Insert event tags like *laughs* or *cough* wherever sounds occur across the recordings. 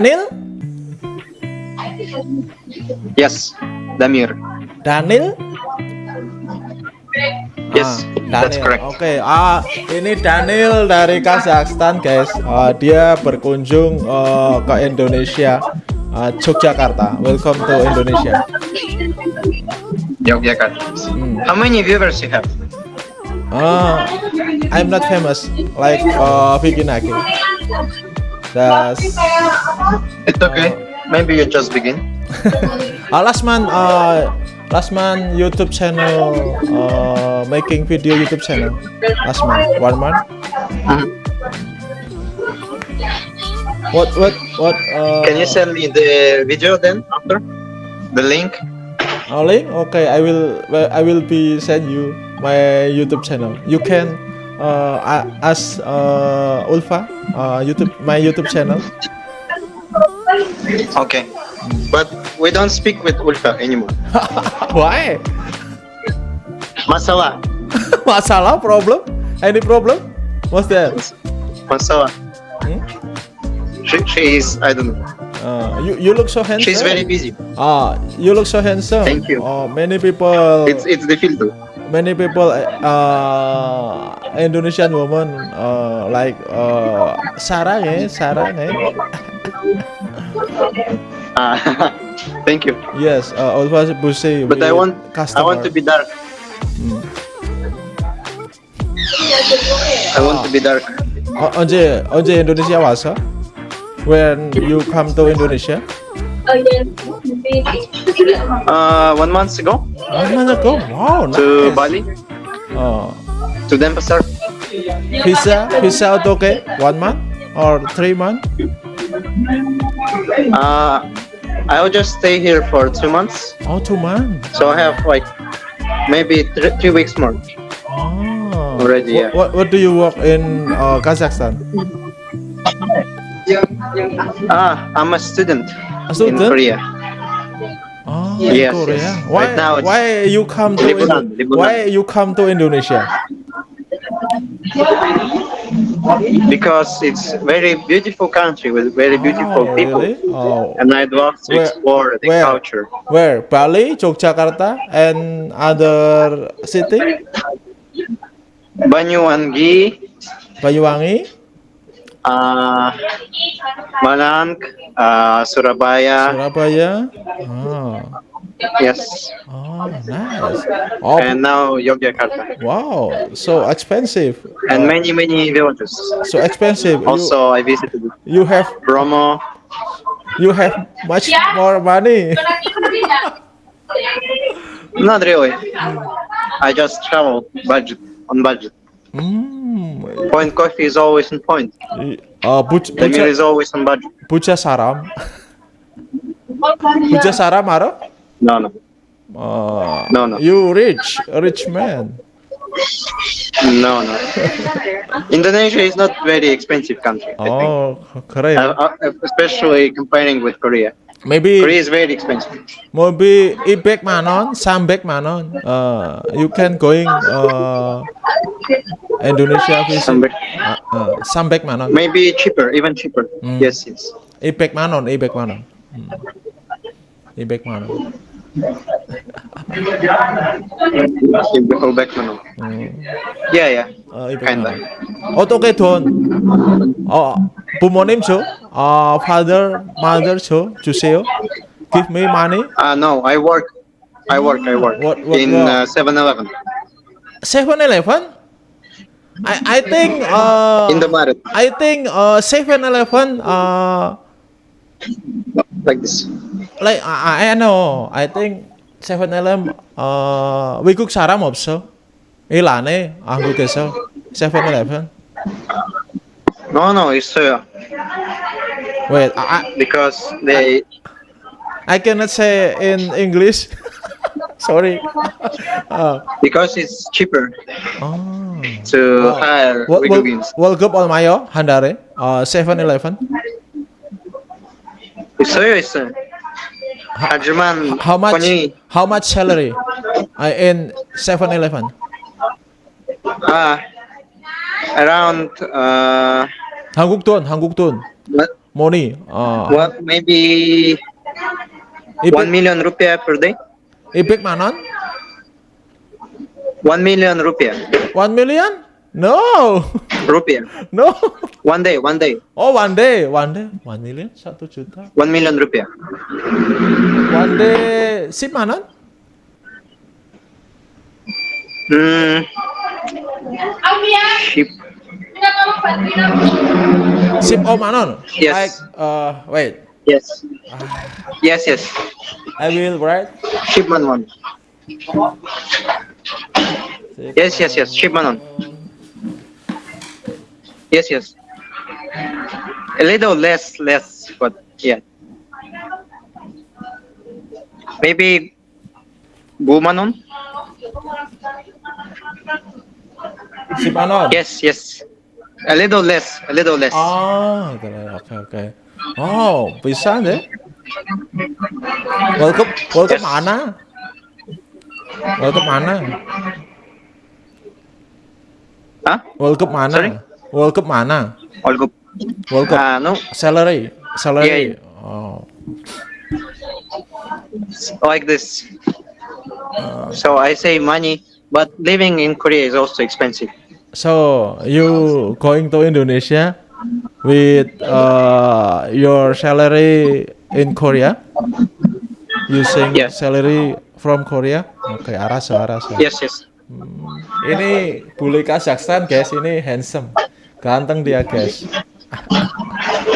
Neil? Yes, Damir. Daniel? Yes, Ah, that's correct. Oke, ah ini Daniel dari Kazakhstan, guys. Ah, dia berkunjung eh, ke Indonesia, ah, Yogyakarta. Welcome to Indonesia. Yogyakarta. Hmm. How many viewers you have? Ah, I'm not famous like uh, Vicky Naki. Das It's okay. Maybe you just begin. *laughs* uh, last month, uh, last month YouTube channel uh, making video YouTube channel. Last month, one month. Mhm. What what what? Uh, Can you send me the video then after? The link? Oh, link? Okay, I will. I will be send you my YouTube channel. You can uh, a- ask uh, Ulfa uh, YouTube my YouTube channel. Okay. But we don't speak with Ulfa anymore. *laughs* Why? Masalah. *laughs* Masalah? Problem? Any problem? What's that? Masalah. Hmm? She, she is, I don't know. Uh, you you look so handsome. She's very busy. Ah, you look so handsome. Thank you. Oh, many people. It's it's the filter many people uh, Indonesian woman uh, like uh, sarang eh, sarang eh. Ah, *laughs* *laughs* thank you. Yes, uh, always busy. But I with want I want to customer. be dark. Hmm. I want to be dark. 어, 언제 언제 인도네시아 와서? When you come to Indonesia? Uh, one month ago One month ago. Wow, to nice. Bali, Oh, to Denpasar. visa visa auto okay? One month or three months. Uh, I will just stay here for two months. Oh, two months. So I have like maybe three, three weeks more. Oh. Already, yeah. What, what, what do you work in uh, Kazakhstan? Ah, I'm a student, A in? Korea. Oh, Yes, Korea. yes. Why, Right now why you come to Libunan, Indo- libunan. why you come to Indonesia? Because it's very beautiful country with very beautiful Oh, people. really? Oh, And I'd love to Where- explore the where? culture. where? Bali, Yogyakarta, and other city? Banyuwangi, Banyuwangi. Uh, Malang, uh, Surabaya. Surabaya. Oh, Yes. oh nice. Oh, And now Yogyakarta. wow. So expensive. And Uh, many, many villages. so expensive. You, Also, I visited you have Bromo. you have much more money. *laughs* Not really. I just travel budget on budget. Hmm. Point coffee is always in point. Uh, meal Buja, is always on budget. Buja Saram. Buja Saram, Aro? No, no. Uh, No, no. You rich, rich man. No, no. Indonesia is not very expensive country. Oh, keren. Uh, uh, especially comparing with Korea. Maybe Korea is very expensive. maybe Ibek Manon, Sambek Manon. Uh, you can going uh, Indonesia visit. Sambek. Uh, uh, Sambek Manon. Maybe cheaper, even cheaper. Mm. Yes, yes. Ibek Manon, Ibek Manon. Hmm. Ibek Manon. Ibrahim Beckman. Hmm. Iya ya. Kinda. Kan. Oh, oke okay, don. Oh, bu bumonim so. ah father, mother so. Juseo. Give me money. Ah uh, no, I work. I work. I work. What, what, in uh, Seven Eleven Seven Eleven I I think uh in the market. I think uh Seven Eleven uh like this. like I, I know. I think 7-Eleven 어 외국 사람 없어. 일 안 해. 한국에서 7-Eleven. No, no, it's uh, Wait, I, because they I cannot say in English. Sorry. uh, because it's cheaper oh. to Oh. hire World, 외국인s. World Cup 얼마요? 한 달에? 어, 7-Eleven? 있어요, 있어요. 하지만 How much? 돈이 How much salary? Uh, in 7-Eleven? 아 around uh 한국 돈, 한국 돈. money. Uh, What maybe ibig, one million rupiah per day? ibig manon? One million rupiah. One million? No, Rupiah. no. One day, one day. Oh, one day, one day, one million, satu juta. One million rupiah. One day, sip manon? Hmm. Ship. Sip oh manon? Yes. Like, uh, wait, Yes. Yes, yes. I will write. Shipman one. Yes, yes, yes. Shipman one. Yes, yes. A little less, less, but yeah. Maybe Bumanon? Sibanon? Yes, yes. A little less, a little less. Ah, okay, okay. Oh, bisa deh. Welcome, welcome yes. Ana. Welcome Ana. Hah? Welcome Ana. Sorry? World Cup mana? World Cup. World Cup. Anu? no. Salary. Salary. Yeah. Oh. Like this. Uh, so I say money, but living in Korea is also expensive. So you going to Indonesia with uh, your salary in Korea? Using yes. salary from Korea? Oke, okay, aras, aras. Yes, yes. Hmm. Ini bule Kazakhstan, guys. Ini handsome. Ganteng dia, guys.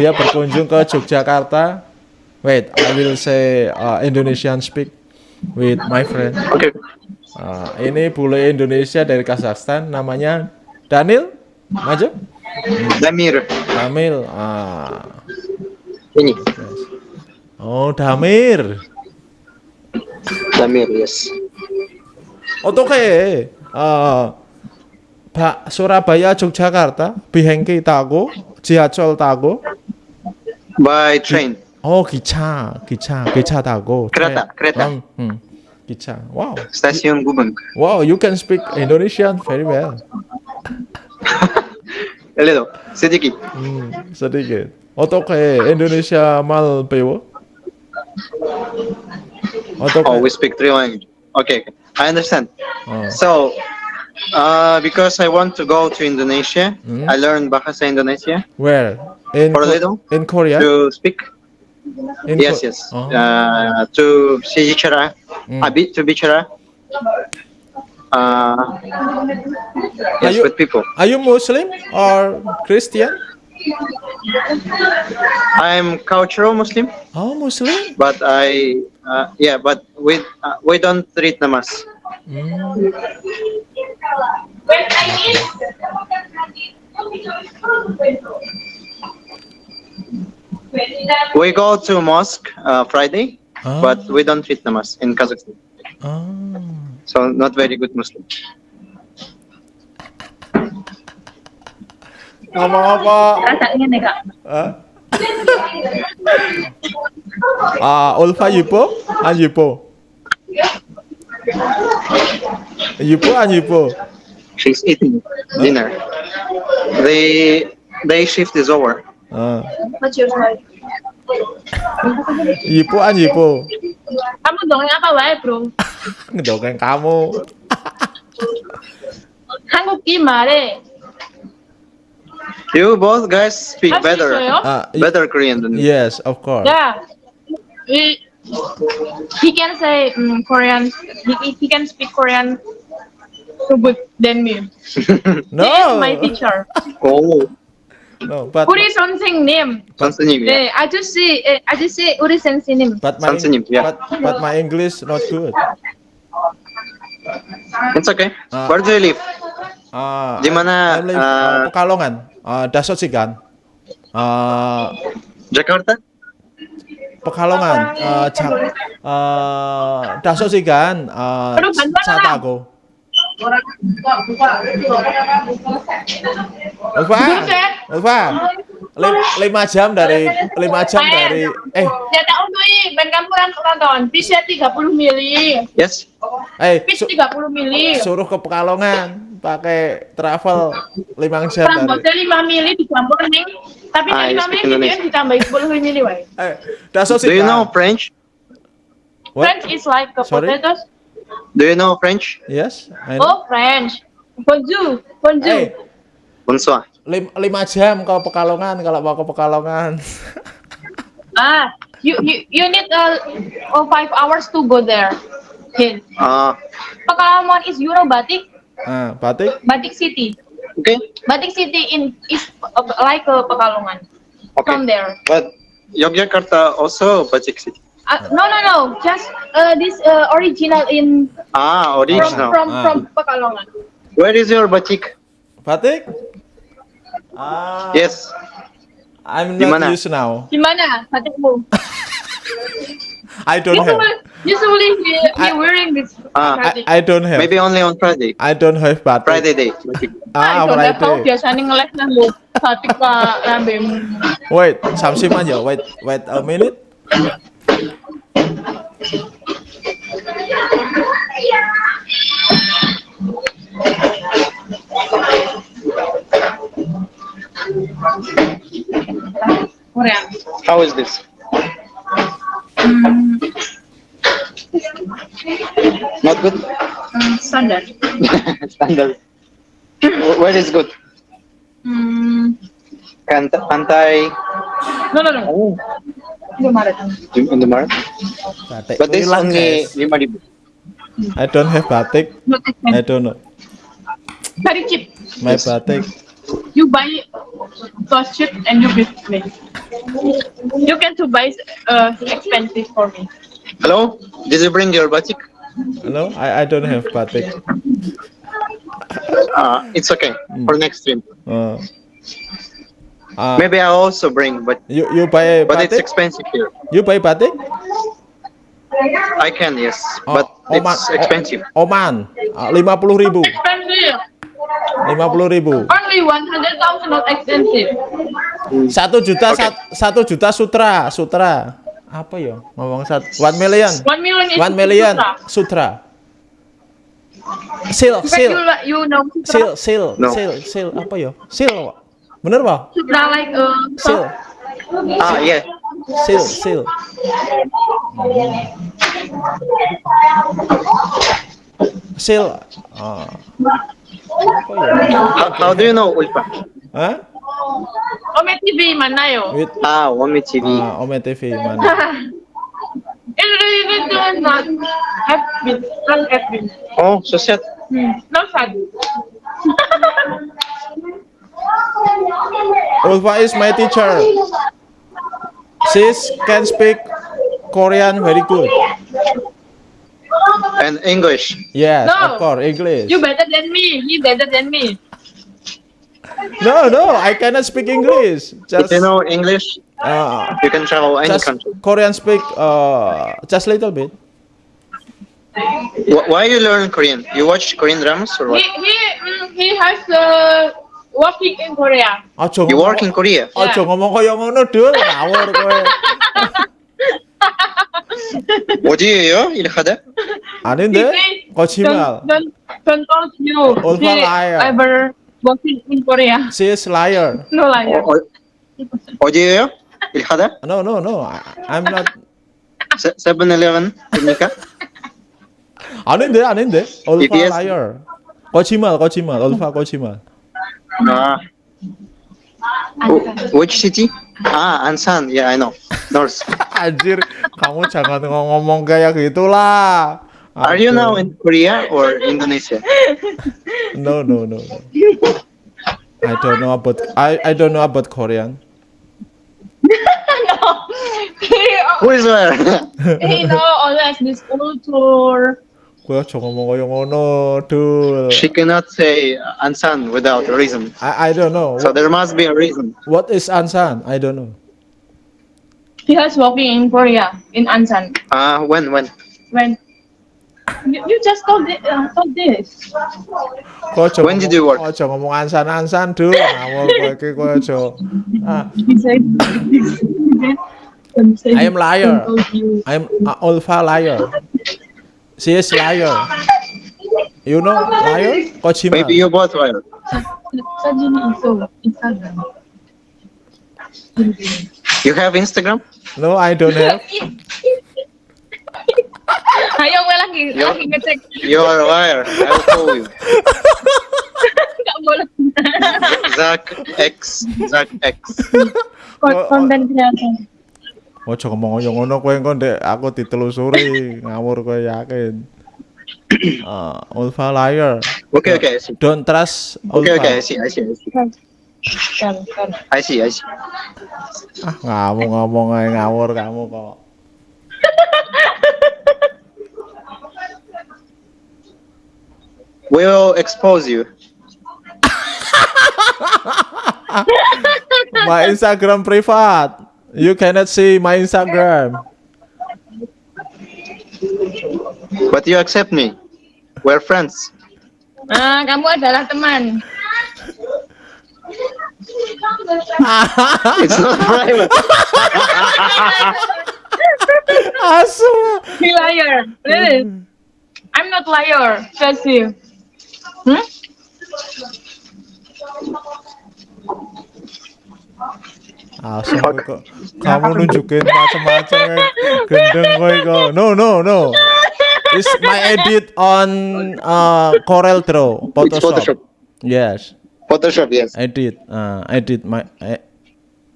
Dia berkunjung ke Yogyakarta. Wait, I will say uh, Indonesian speak with my friend. Oke. Okay. Uh, ini bule Indonesia dari Kazakhstan, namanya Daniel. Maju. Damir. Damil. uh. Ini. Yes. Oh, Damir. Damir, yes. Otoke. Ah. Uh, 어, 바, Surabaya Yogyakarta 비행기 타고 지하철 타고 By train. 어 기차 기차 기차 타고 kereta, 트레인. kereta. 음, 음, 기차 와우 Stasiun Gubeng. wow you can speak Indonesian very well *laughs* A little. Sedikit. 음, sedikit 어떻게 Indonesia 말 배워 어떻게 Oh, we speak three languages. Okay, okay. I understand. 어, So, uh, because I want to go to Indonesia, Mm. I learned Bahasa Indonesia where in For a little? in Korea to speak. in Yes, Ko- yes. oh. Uh, to bicara, Mm. a bit to bicara. Uh, Are yes, you- with people. are you Muslim or Christian I'm cultural Muslim, oh Muslim but I, uh, yeah, but we uh, we don't read namaz. When I we go to mosque uh, Friday, oh. but we don't treat namaz in Kazakhstan. Oh. So not very good Muslim. Ngomong apa? Rasanya nih kak. 이뻐 안 이뻐 이뻐 안 이뻐 She's eating dinner. The day shift is over. 어 What's your story? 이뻐 안 이뻐 Kamu dongeng apa wae bro? *laughs* ngedongeng kamu 한국기 말해. You both guys speak 할 수 better, 있어요? 아 이- better Korean than me. yes of course Yeah. We, he can say um, Korean. He, he can speak Korean so good than me. He is no my teacher. oh, no but 우리 선생님. 선생님, 네, yeah. 아저씨, 예, 아저씨 우리 선생님. but my 선생님, yeah. but, but my English not good It's okay. Ah. Where do you live? 아 Di mana, I live, ah, uh, Pekalongan uh, Dasosigan uh, Jakarta? Pekalongan uh, 자, uh, Dasosigan uh, Pero bantuan na lang. Satago Ulfa. Ulfa Lim- lima jam dari lima jam dari eh Ya tak untuk ben kamu kan nonton. Bisa 30 mili. Yes. eh Bis su- 30 mili. suruh ke Pekalongan pakai travel limang jam dari. Rambutnya lima mili dicampur nih. Tapi Ah, dari lima you speak mili dia ditambahin sepuluh mili wae. Eh, that's so Do you know French? What? French is like potatoes. Do you know French? Yes, I know. Oh French. Bonjour, bonjour. Eh, Bonsoir. lim- lima jam kalau Pekalongan, kalau mau ke Pekalongan. *laughs* Ah, you you you need uh, oh, five hours to go there. Here. Uh, Pekalongan is Euro Batik, Nah, batik. Batik City. okay. Batik City in is uh, like uh, Pekalongan. From Okay. there. But Yogyakarta also Batik City. Uh, no no no, just uh, this uh, original in Ah, original. from Ah. from Pekalongan. Where is your batik? Batik? Ah, Yes. I'm Di not mana? used now. Gimana batikmu? *laughs* I don't have. Usually, usually he, he I- wearing this Ah, I, batik. I don't have. Maybe only on Friday. I don't have batik. Friday day. Batik. *laughs* Ah, Nah, itu nggak tahu Friday. biasanya ngeles nanggo batik pak rambemu. Wait, Samsiman ya. Wait, wait a minute. How is this? Hmm, Not good? hmm, standar. Standard. *laughs* Where is good? Hmm, Kant- Pantai no no no. oh, Belum ada tahu. in the market. Batik. But this hilang, only guys. 5,000. I don't have batik. I don't know. Very cheap. My Yes. batik. You buy cost cheap and you give me. You can to buy uh, expensive for me. Hello? Did you bring your batik? Hello? I, I don't have batik. Uh, it's okay for next stream. Uh, uh, Maybe I also bring, but you you buy but it's batik? expensive here. You buy batik? I can yes, Oh, but Oman, it's expensive. Oman, lima puluh ribu, Expensive. lima puluh ribu. Only one hundred thousand not expensive. Satu juta, Oke. sat- satu juta sutra, sutra. Apa ya? Ngomong satu, one million, One million is one million sutra. sutra. Sil, sil, you, know sil, sutra. sil, No. sil, sil. Apa ya? Sil. Bener pak? Sutra like uh, Sil, Ah, yeah. sil, sil. Sil. Ah. Apa ya? How, how do you know Ulfa? Hah? Ome TV mana yo? With Ah, TV. ah, Ome TV mana? Not not FB. Oh, so sad. Hmm, sad. *laughs* Ulfa is my teacher. She can speak Korean very good. And English. Yes, No. of course, English. You better than me. He better than me. No, no, I cannot speak English. If Just, you know English, uh, you can travel any just country. Korean speak uh, just a little bit. Why you learn Korean? You watch Korean dramas or He what? he mm, he has uh, working in Korea. Ojo You ngomong- work in Korea? Ojo ngomong kaya ngono, Dul. Ngawur kowe. 어디예요? 일하다? Say, 거짓말. Don't, don't, don't you. He liar. ever working in Korea. She is liar. No liar. 어, 어, 어디예요? 일하다? No, no, no. I, I'm not. 세- 세븐일레븐입니까? 아닌데, 아닌데. Ulfa liar. 거짓말, 거짓말. Ulfa 거짓말. 아, wh- which city? Ah, Ansan. Yeah, I know. North. *laughs* Anjir, kamu jangan ngomong kayak gitulah. Are you now in Korea or Indonesia? *laughs* No, no, no. no. I don't know about I I don't know about Korean. *laughs* no. Who is where? he know always this culture. Gue aja ngomong kayak ngono, dul. she cannot say Ansan without a reason. I I don't know. So there must be a reason. What is Ansan? I don't know. He has working in Korea in Ansan. Ah, when, when? When you, you just told, it, uh, told this. Kau aja When did you work? Kau aja ngomong Ansan Ansan, dul. Ngawur kowe iki kowe aja. Ah, He said this. Don't I am liar. don't told you. I'm a Ulfa liar. She is liar. You know Lion? Kojima. Maybe you both were. Sajini Iso, Instagram. You have Instagram? No, I don't have. Ayo gue lagi Yo. lagi ngecek. You are a liar. I'll call you. *laughs* Enggak boleh. Zach X. Zach X. Kon- Konten kreator. Ojo ngomong yo ngono kowe engko ndek aku ditelusuri ngawur kowe yakin. *coughs* Uh, Ulfa liar. Okay, okay, I see. Don't trust Okay, Ulfa. okay, I see, I see, I see. I see, I see. Ah, ngomong aja ngawur kamu kok. We'll expose you. *laughs* My Instagram privat. You cannot see my Instagram. But you accept me. We're friends. Nah, kamu adalah teman. *laughs* It's not private. Asu. He liar. Really? I'm not liar. Says you. Hmm? Asu kowe kok. Kamu nunjukin macam-macam ya. gendeng kowe kok. No, no, no. It's my edit on uh, Corel Draw, Photoshop. Photoshop. Yes, Photoshop, yes. edit. Uh, edit my eh,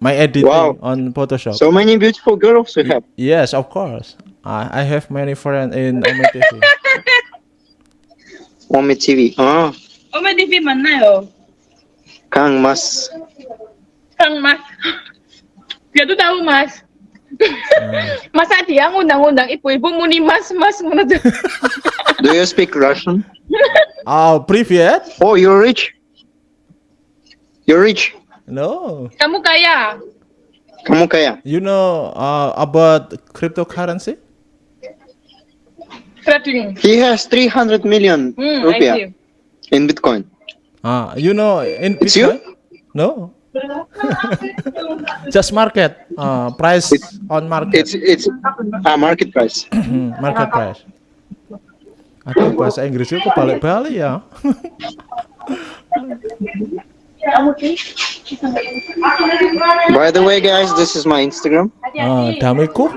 my editing Wow. on Photoshop. So many beautiful girls you have. yes, of course. I I have many friends in Ome TV. Omi TV. Oh, Ome TV mana yo? Kang Mas. Kang Mas Dia tuh tahu Mas. *laughs* Masa dia ngundang-undang ibu-ibu muni Mas Mas ngono *laughs* tuh. Do you speak Russian? *laughs* Oh, привет. Oh, you're rich. You're rich. No. Kamu kaya. Kamu kaya. You know uh, about cryptocurrency? Trading. He has 300 million Hmm, I see. rupiah in Bitcoin. Ah, you know in It's you? Bitcoin? No. *laughs* Just market. Uh, price It's- on market. It's it's a market price. *clears throat* Market price. Aduh, bahasa Inggrisnya kok balik-balik ya. *laughs* By the way, guys, this is my Instagram. Ah, damiku.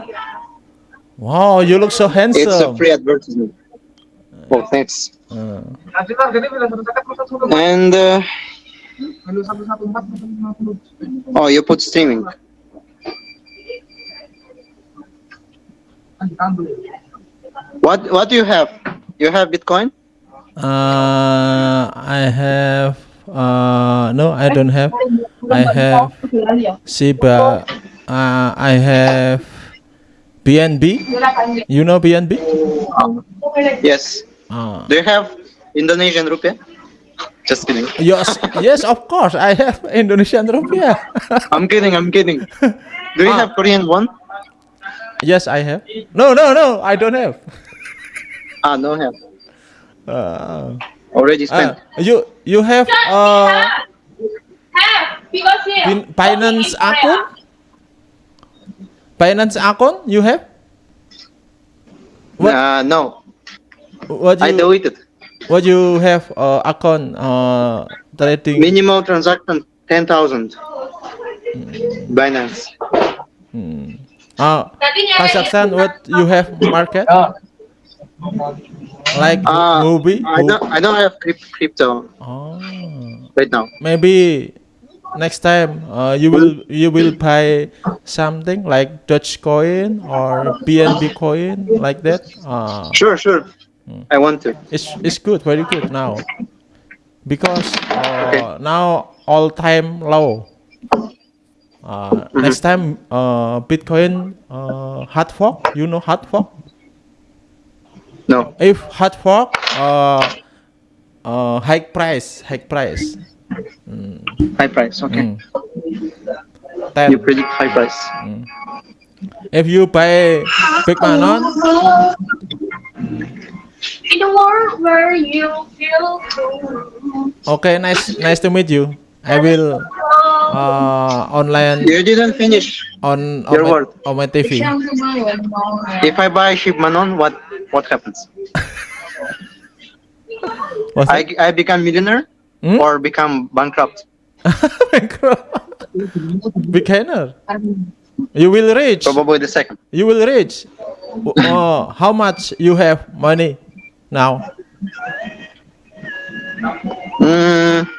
Wow, you look so handsome. It's a free advertisement. Oh, thanks. Ah. And uh, oh, you put streaming. What what do you have? You have Bitcoin? Uh, I have uh no, I don't have. I have Shiba. Uh, I have BNB. You know BNB? Yes. Uh, Do you have Indonesian rupiah? Just kidding. yes, yes, of course. I have Indonesian rupiah. I'm kidding. I'm kidding. Do you Ah. have Korean won? yes, I have. No, no, no, I don't have. Ah, no have. Uh, Already uh, spent. you you have uh Because Bin- Binance account? Binance account you have? What Uh, no, what I deleted. What you have uh, account uh trading? Minimal transaction ten thousand. Binance. Hmm. Uh, Kazakhstan what you have market? Like Ah, Huobi? I don't. I don't have crypto Oh. right now. Maybe next time uh, you will you will buy something like Dogecoin or BNB coin like that. Uh, Sure, sure. I want to. it's it's good, very good now because uh, Okay. now all time low. Uh, Next time, uh, Bitcoin uh, hard fork. You know hard fork. No. If hard fork, uh, uh, high price, high price. High price. Okay. Mm. Ten. You predict high price. If you buy Big Manon, In a world where you feel okay, nice, nice to meet you. I will uh, online You didn't finish. on Your on my, word. on my TV. If I buy Shib Manon, what what happens? *laughs* I, I become millionaire Hmm? or become bankrupt. *laughs* Bankrupt. Beginner. You will reach. Probably the second. You will reach. Uh, how much you have money now? Mm,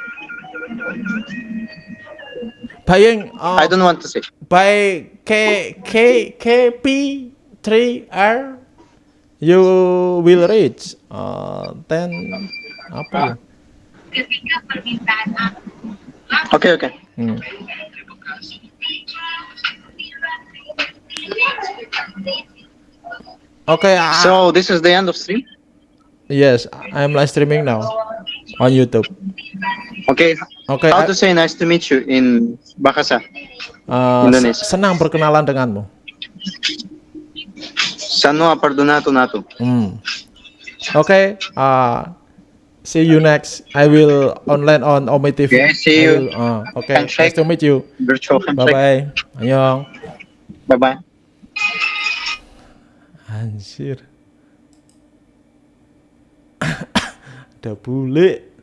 Buying uh, I don't want to say. by K K three R you will reach uh, ten apa? Okay, okay. Hmm. Okay, ah, So this is the end of stream. Yes, I'm live streaming now on YouTube. Okay. Okay, How I- to say nice to meet you in Bahasa? uh, Indonesia. senang berkenalan denganmu. Sano perdonato nato. Hmm. Okay, uh, see you next. I will online on Omi TV. Okay, see you. will, uh, okay, nice Handshake. to meet you. Virtual Bye bye. Annyeong. Bye bye. Anjir. *coughs* Ada bule.